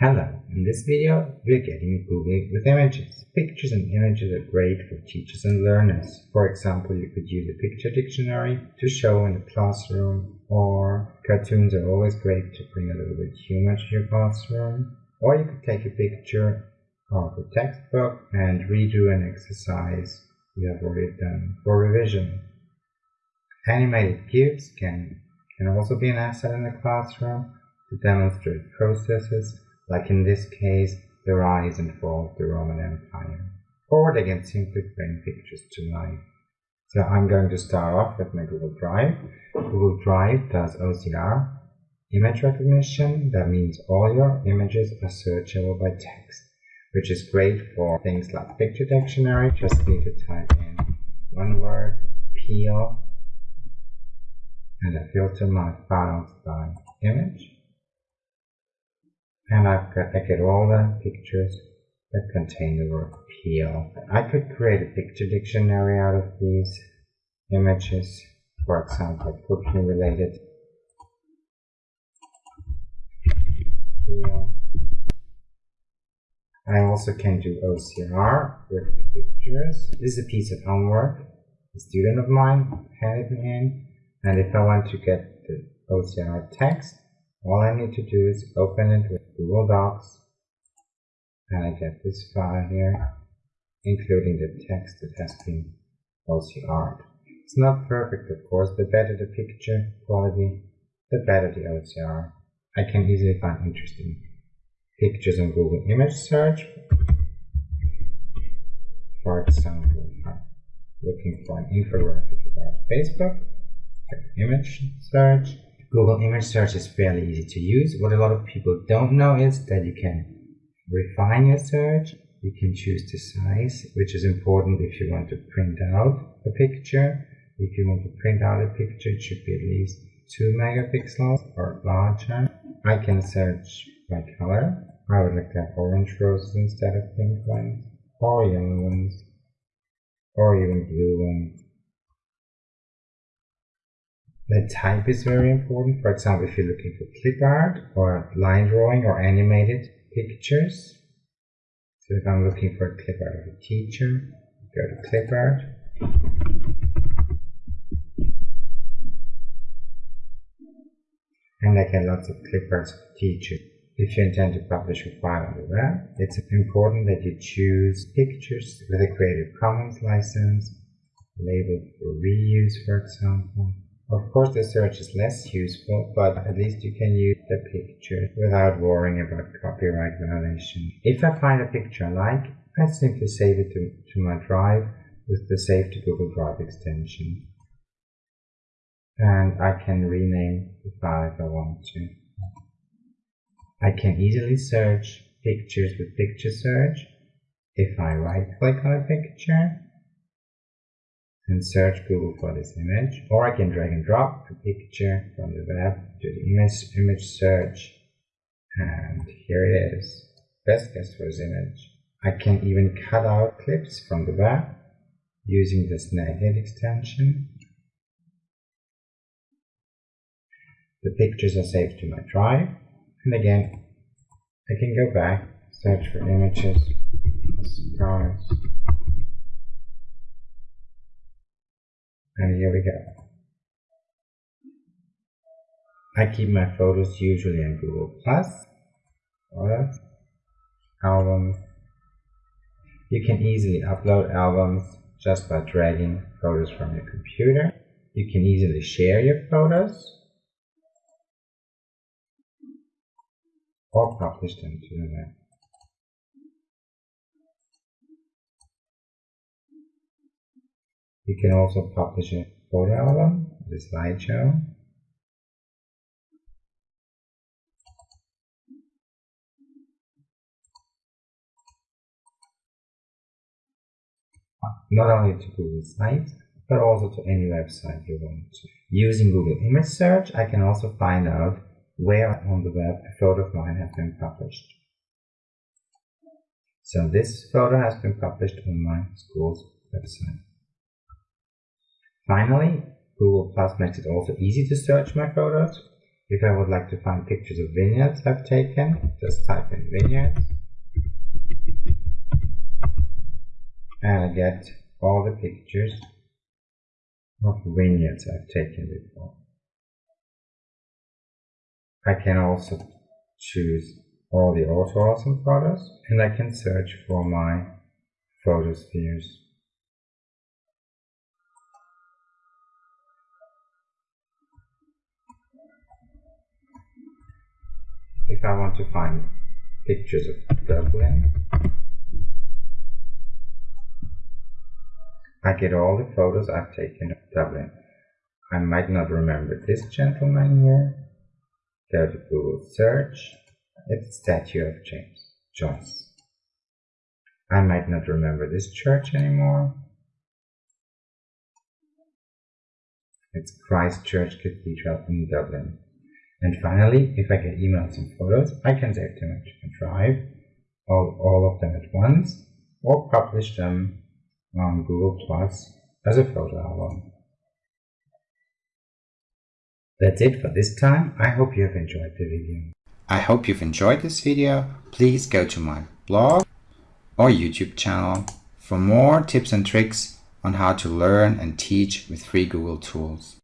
Hello, in this video we're getting googly with images. Pictures and images are great for teachers and learners. For example, you could use a picture dictionary to show in the classroom, or cartoons are always great to bring a little bit humor to your classroom. Or you could take a picture of a textbook and redo an exercise you have already done for revision. Animated GIFs can, can also be an asset in the classroom to demonstrate processes like in this case, the rise and fall of the Roman Empire. Or they can simply bring pictures to life. So I'm going to start off with my Google Drive. Google Drive does OCR, image recognition. That means all your images are searchable by text, which is great for things like picture dictionary. Just need to type in one word, peel, and I filter my files by image and I've got, I get all the pictures that contain the word peel. I could create a picture dictionary out of these images, for example, cooking related peel. I also can do OCR with pictures. This is a piece of homework a student of mine handed me in, and if I want to get the OCR text, all I need to do is open it with Google Docs and I get this file here including the text that has been OCR'd. It's not perfect of course, the better the picture quality, the better the OCR. I can easily find interesting pictures on Google image search. For example, I'm looking for an infographic about Facebook, image search, Google image search is fairly easy to use. What a lot of people don't know is that you can refine your search. You can choose the size, which is important if you want to print out a picture. If you want to print out a picture, it should be at least 2 megapixels or larger. I can search by color. I would like to have orange roses instead of pink ones, or yellow ones, or even blue ones. The type is very important. For example, if you're looking for clip art or line drawing or animated pictures. So if I'm looking for a clip art of a teacher, go to clip art. And I get lots of clip arts of teachers. If you intend to publish a file on the web, it's important that you choose pictures with a Creative Commons license, labeled for reuse, for example. Of course the search is less useful, but at least you can use the picture without worrying about copyright violation. If I find a picture I like, I simply save it to, to my drive with the Save to Google Drive extension. And I can rename the file if I want to. I can easily search pictures with picture search. If I right click on a picture, and search Google for this image, or I can drag and drop a picture from the web to the image, image search, and here it is. Best guess for this image. I can even cut out clips from the web using the Snagit extension. The pictures are saved to my drive, and again, I can go back, search for images, surprise, and here we go. I keep my photos usually on Google Plus, photos, albums. You can easily upload albums just by dragging photos from your computer. You can easily share your photos or publish them to the web. You can also publish a photo album, the slideshow. Not only to Google Sites, but also to any website you want to. Using Google Image Search, I can also find out where on the web a photo of mine has been published. So this photo has been published on my school's website. Finally, Google Plus makes it also easy to search my photos. If I would like to find pictures of vineyards I've taken, just type in vineyards. And I get all the pictures of vineyards I've taken before. I can also choose all the auto awesome photos and I can search for my photospheres. If I want to find pictures of Dublin, I get all the photos I've taken of Dublin. I might not remember this gentleman here. Go to Google search. It's statue of James Joyce. I might not remember this church anymore. It's Christ Church Cathedral in Dublin. And finally, if I get emails and photos, I can save them to drive, all, all of them at once, or publish them on Google Plus as a photo album. That's it for this time. I hope you have enjoyed the video. I hope you've enjoyed this video. Please go to my blog or YouTube channel for more tips and tricks on how to learn and teach with free Google tools.